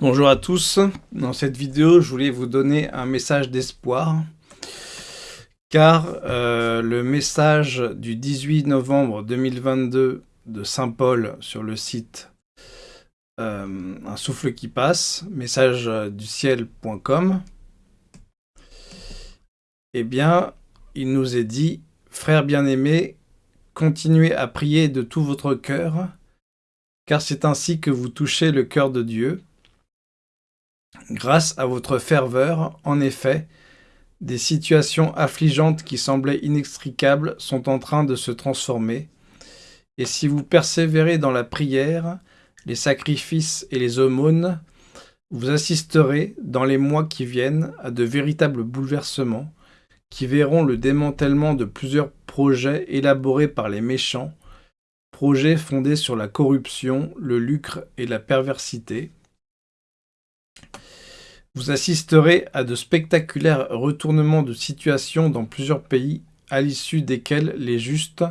Bonjour à tous, dans cette vidéo je voulais vous donner un message d'espoir car euh, le message du 18 novembre 2022 de Saint-Paul sur le site euh, Un souffle qui passe, message du ciel.com eh bien il nous est dit « Frères bien-aimés, continuez à prier de tout votre cœur car c'est ainsi que vous touchez le cœur de Dieu. Grâce à votre ferveur, en effet, des situations affligeantes qui semblaient inextricables sont en train de se transformer, et si vous persévérez dans la prière, les sacrifices et les aumônes, vous assisterez, dans les mois qui viennent, à de véritables bouleversements, qui verront le démantèlement de plusieurs projets élaborés par les méchants, projet fondé sur la corruption, le lucre et la perversité. Vous assisterez à de spectaculaires retournements de situation dans plusieurs pays, à l'issue desquels les justes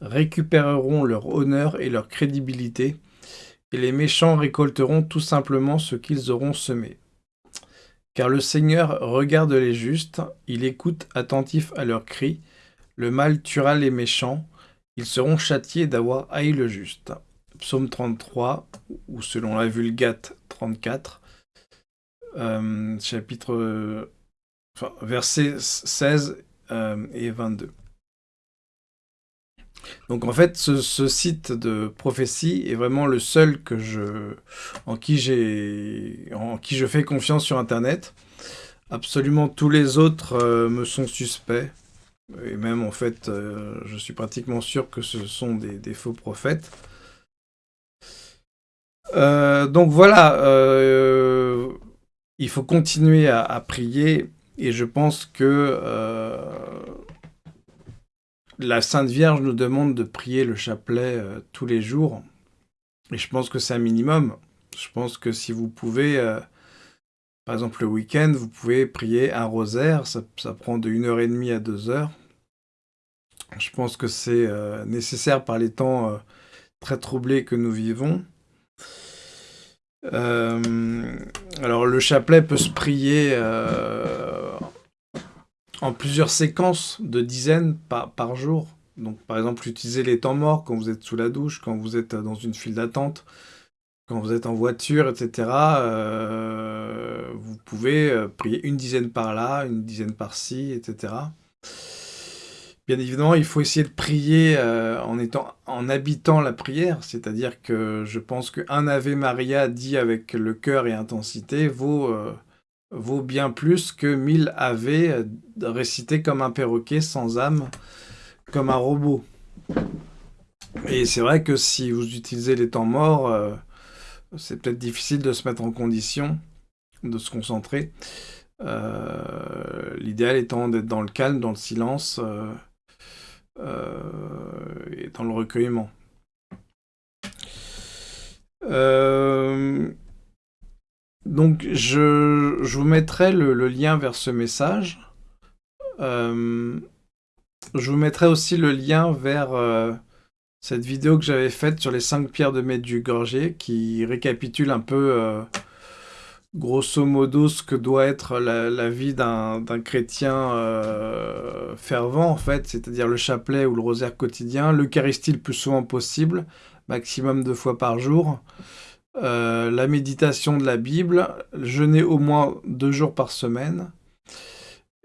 récupéreront leur honneur et leur crédibilité, et les méchants récolteront tout simplement ce qu'ils auront semé. Car le Seigneur regarde les justes, il écoute attentif à leurs cris, le mal tuera les méchants, ils seront châtiés d'avoir haï le juste. Psaume 33, ou selon la Vulgate 34, euh, chapitre, enfin, versets 16 euh, et 22. Donc en fait, ce, site de prophétie est vraiment le seul que je, en, qui en qui je fais confiance sur Internet. Absolument tous les autres euh, me sont suspects. Et même, en fait, je suis pratiquement sûr que ce sont des, faux prophètes. Donc voilà, il faut continuer à, prier, et je pense que la Sainte Vierge nous demande de prier le chapelet tous les jours, et je pense que c'est un minimum. Je pense que si vous pouvez, par exemple le week-end, vous pouvez prier un rosaire, ça, prend de 1h30 à 2 heures. Je pense que c'est euh, nécessaire par les temps euh, très troublés que nous vivons. Euh, alors le chapelet peut se prier en plusieurs séquences de dizaines par, par, jour. Donc par exemple utiliser les temps morts quand vous êtes sous la douche, quand vous êtes dans une file d'attente, quand vous êtes en voiture, etc. vous pouvez prier une dizaine par là, une dizaine par-ci, etc. Bien évidemment, il faut essayer de prier euh, en, étant, en habitant la prière, c'est-à-dire que je pense qu'un Ave Maria dit avec le cœur et intensité vaut, euh, vaut bien plus que mille Ave euh, récités comme un perroquet sans âme, comme un robot. Et c'est vrai que si vous utilisez les temps morts, c'est peut-être difficile de se mettre en condition, de se concentrer. L'idéal étant d'être dans le calme, dans le silence, dans le recueillement. Euh, donc je, vous mettrai le, lien vers ce message. Euh, je vous mettrai aussi le lien vers cette vidéo que j'avais faite sur les 5 pierres de Medjugorje qui récapitule un peu grosso modo ce que doit être la, vie d'un chrétien euh, fervent, en fait, c'est-à-dire le chapelet ou le rosaire quotidien, l'Eucharistie le plus souvent possible, maximum deux fois par jour, euh, la méditation de la Bible, jeûner au moins deux jours par semaine,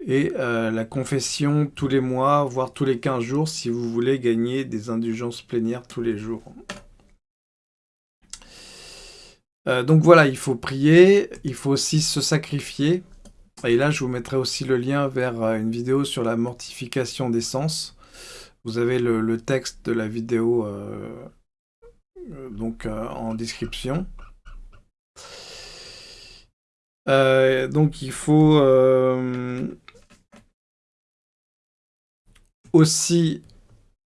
et euh, la confession tous les mois, voire tous les 15 jours, si vous voulez gagner des indulgences plénières tous les jours. Euh, donc voilà, il faut prier, il faut aussi se sacrifier. Et là, je vous mettrai aussi le lien vers euh, une vidéo sur la mortification des sens. Vous avez le, texte de la vidéo euh, donc en description. donc il faut aussi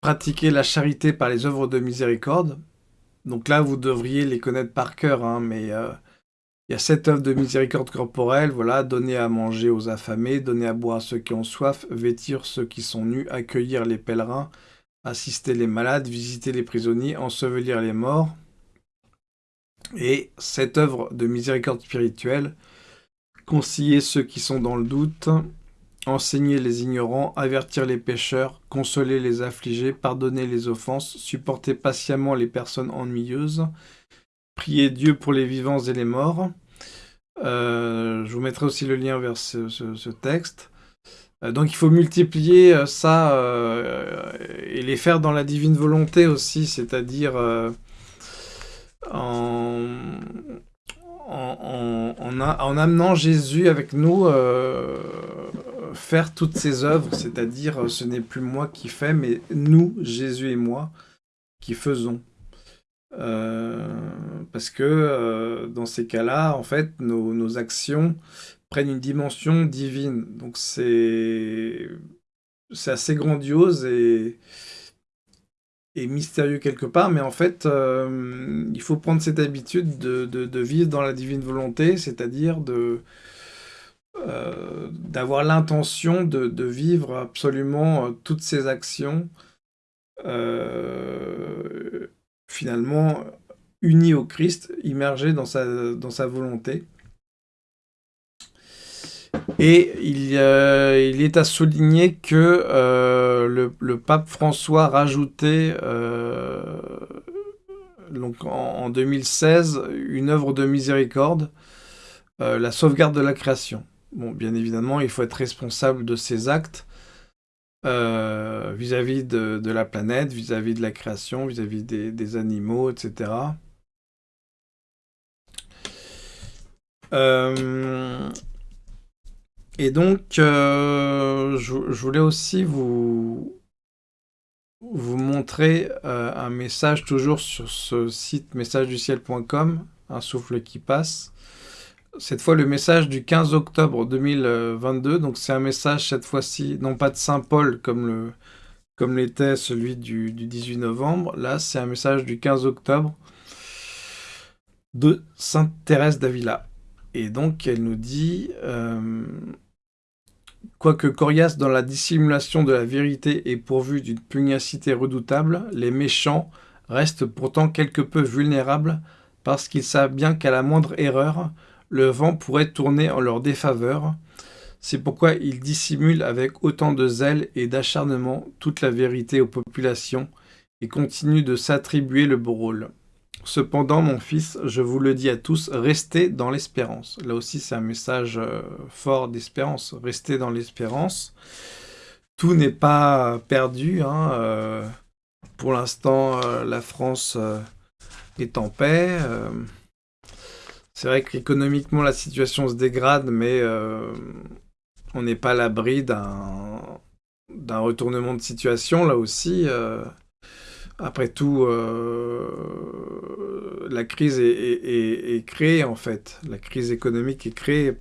pratiquer la charité par les œuvres de miséricorde. Donc là, vous devriez les connaître par cœur, hein, mais euh, il y a sept œuvres de miséricorde corporelle, voilà, donner à manger aux affamés, donner à boire à ceux qui ont soif, vêtir ceux qui sont nus, accueillir les pèlerins, assister les malades, visiter les prisonniers, ensevelir les morts. Et cette œuvre de miséricorde spirituelle, concilier ceux qui sont dans le doute, enseigner les ignorants, avertir les pécheurs, consoler les affligés, pardonner les offenses, supporter patiemment les personnes ennuyeuses, prier Dieu pour les vivants et les morts. Euh, je vous mettrai aussi le lien vers ce, texte. Euh, donc il faut multiplier euh, ça et les faire dans la divine volonté aussi, c'est-à-dire en, en, amenant Jésus avec nous faire toutes ces œuvres, c'est-à-dire ce n'est plus moi qui fais, mais nous, Jésus et moi, qui faisons. Euh, parce que euh, dans ces cas-là, en fait, nos, actions prennent une dimension divine. Donc c'est assez grandiose et, et mystérieux quelque part, mais en fait, euh, il faut prendre cette habitude de, vivre dans la divine volonté, c'est-à-dire de d'avoir l'intention de, vivre absolument toutes ces actions finalement uni au Christ, immergé dans sa, volonté. Et il, est à souligner que euh, le, pape François euh, donc en, 2016 une œuvre de miséricorde, euh, la sauvegarde de la création. Bon, bien évidemment, il faut être responsable de ses actes, euh, vis-à-vis de, la planète, vis-à-vis de la création, vis-à-vis des, animaux, etc. Euh, et donc, euh, je, voulais aussi vous, vous montrer un message toujours sur ce site messageduciel.com, un souffle qui passe, cette fois le message du 15 octobre 2022. Donc c'est un message cette fois-ci, non pas de Saint Paul comme l'était celui du, 18 novembre. Là, c'est un message du 15 octobre de Sainte Thérèse d'Avila. Et donc, elle nous dit euh, Quoique coriace dans la dissimulation de la vérité et pourvu d'une pugnacité redoutable, les méchants restent pourtant quelque peu vulnérables parce qu'ils savent bien qu'à la moindre erreur, le vent pourrait tourner en leur défaveur. C'est pourquoi ils dissimulent avec autant de zèle et d'acharnement toute la vérité aux populations et continuent de s'attribuer le beau rôle. Cependant, mon fils, je vous le dis à tous, restez dans l'espérance. Là aussi, c'est un message euh, fort d'espérance. Restez dans l'espérance. Tout n'est pas perdu. Hein, euh, pour l'instant, euh, la France est en paix. C'est vrai qu'économiquement, la situation se dégrade, mais euh, on n'est pas à l'abri d'un retournement de situation, là aussi. Euh. après tout, euh, la crise est, créée, en fait. La crise économique est créée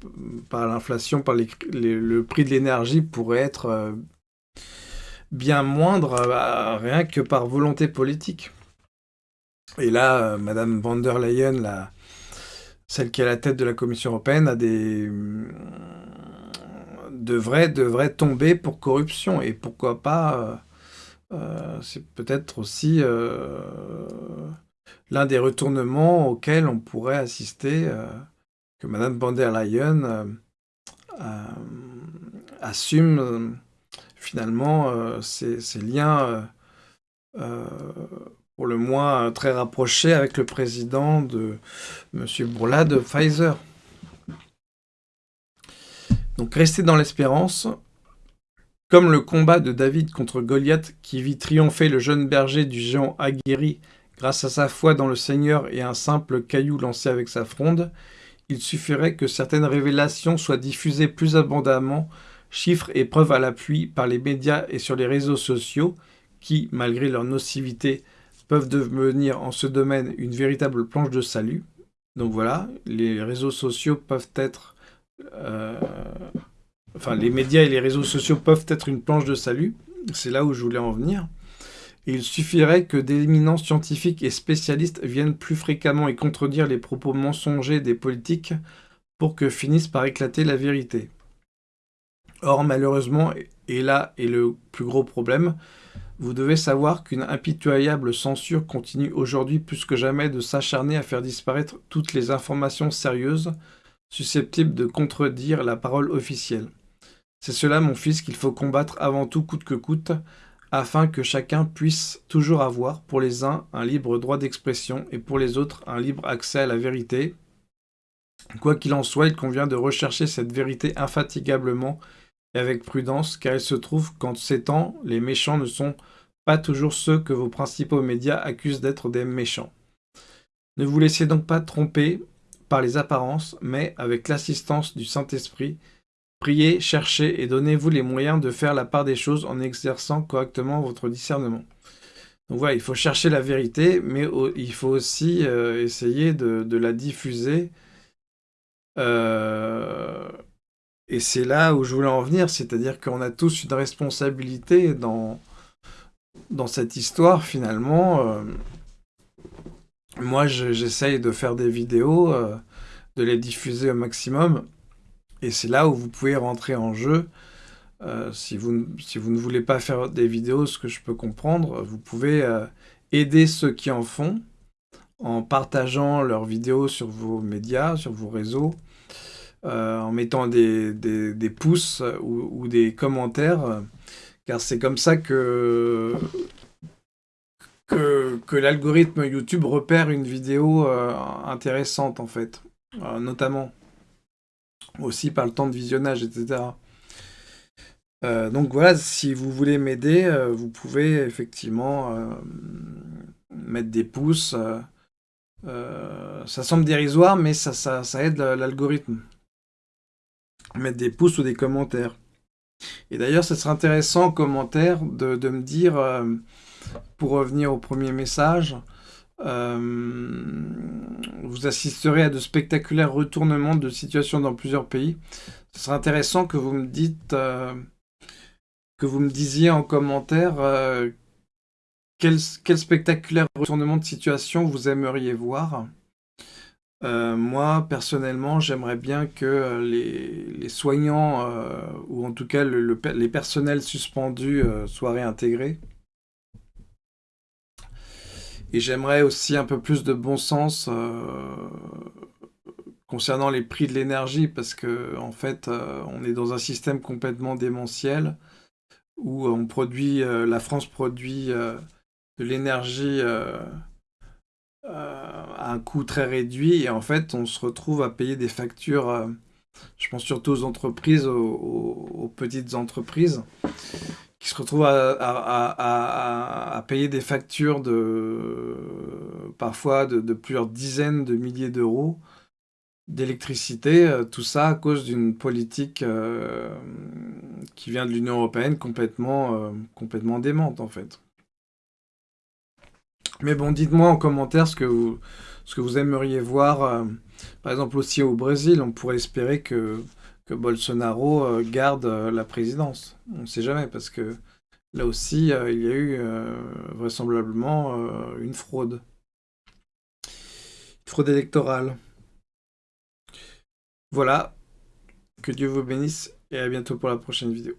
par l'inflation, par le prix de l'énergie pourrait être bien moindre, rien que par volonté politique. Et là, Madame van der Leyen, la celle qui est à la tête de la Commission européenne, a des devrait, devrait tomber pour corruption. Et pourquoi pas, euh, euh, c'est peut-être aussi euh, l'un des retournements auxquels on pourrait assister, que Mme von der Leyen assume finalement ces, ces, liens pour le moins euh, très rapproché avec le président de M. Bourla de Pfizer. Donc restez dans l'espérance. Comme le combat de David contre Goliath qui vit triompher le jeune berger du géant aguerri grâce à sa foi dans le Seigneur et un simple caillou lancé avec sa fronde, il suffirait que certaines révélations soient diffusées plus abondamment, chiffres et preuves à l'appui par les médias et sur les réseaux sociaux qui, malgré leur nocivité, peuvent devenir en ce domaine une véritable planche de salut. Donc voilà, les réseaux sociaux peuvent être... Euh, enfin, les médias et les réseaux sociaux peuvent être une planche de salut. C'est là où je voulais en venir. il suffirait que d'éminents scientifiques et spécialistes viennent plus fréquemment et contredire les propos mensongers des politiques pour que finisse par éclater la vérité. Or, malheureusement, et là est le plus gros problème, Vous devez savoir qu'une impitoyable censure continue aujourd'hui plus que jamais de s'acharner à faire disparaître toutes les informations sérieuses susceptibles de contredire la parole officielle. C'est cela, mon fils, qu'il faut combattre avant tout coûte que coûte, afin que chacun puisse toujours avoir, pour les uns, un libre droit d'expression, et pour les autres, un libre accès à la vérité. Quoi qu'il en soit, il convient de rechercher cette vérité infatigablement et avec prudence, car il se trouve qu'en ces temps, les méchants ne sont pas toujours ceux que vos principaux médias accusent d'être des méchants. Ne vous laissez donc pas tromper par les apparences, mais avec l'assistance du Saint-Esprit, priez, cherchez et donnez-vous les moyens de faire la part des choses en exerçant correctement votre discernement. Donc voilà, il faut chercher la vérité, mais il faut aussi euh, essayer de, la diffuser. Euh, et c'est là où je voulais en venir, c'est-à-dire qu'on a tous une responsabilité dans, dans cette histoire, finalement. Euh, moi, j'essaye de faire des vidéos, euh, de les diffuser au maximum, et c'est là où vous pouvez rentrer en jeu. Euh, si, vous, si vous ne voulez pas faire des vidéos, ce que je peux comprendre, vous pouvez aider ceux qui en font, en partageant leurs vidéos sur vos médias, sur vos réseaux, en mettant des, des, pouces ou, des commentaires, car c'est comme ça que, que, l'algorithme YouTube repère une vidéo euh, intéressante, en fait, euh, notamment aussi par le temps de visionnage, etc. donc voilà, si vous voulez m'aider, vous pouvez effectivement mettre des pouces. ça semble dérisoire, mais ça, ça aide l'algorithme mettre des pouces ou des commentaires. Et d'ailleurs, ce serait intéressant en commentaire de, me dire, euh, pour revenir au premier message, euh, vous assisterez à de spectaculaires retournements de situation dans plusieurs pays. Ce serait intéressant que vous me dites, euh, que vous me disiez en commentaire quel, quel spectaculaire retournement de situation vous aimeriez voir. Euh, moi, personnellement, j'aimerais bien que euh, les, soignants, euh, ou en tout cas les personnels suspendus, soient réintégrés. Et j'aimerais aussi un peu plus de bon sens concernant les prix de l'énergie, parce que en fait, on est dans un système complètement démentiel, où on produit, la France produit de l'énergie à un coût très réduit et en fait on se retrouve à payer des factures, euh, je pense surtout aux entreprises, aux, petites entreprises, qui se retrouvent à, payer des factures de parfois de, plusieurs dizaines de milliers d'euros d'électricité, euh, tout ça à cause d'une politique euh, qui vient de l'Union Européenne complètement, complètement démente en fait. Mais bon, dites-moi en commentaire ce que vous, ce que vous aimeriez voir. Euh, par exemple, aussi au Brésil, on pourrait espérer que, que Bolsonaro euh, garde euh, la présidence. On ne sait jamais, parce que là aussi, il y a eu vraisemblablement une fraude. Une fraude électorale. Voilà. Que Dieu vous bénisse et à bientôt pour la prochaine vidéo.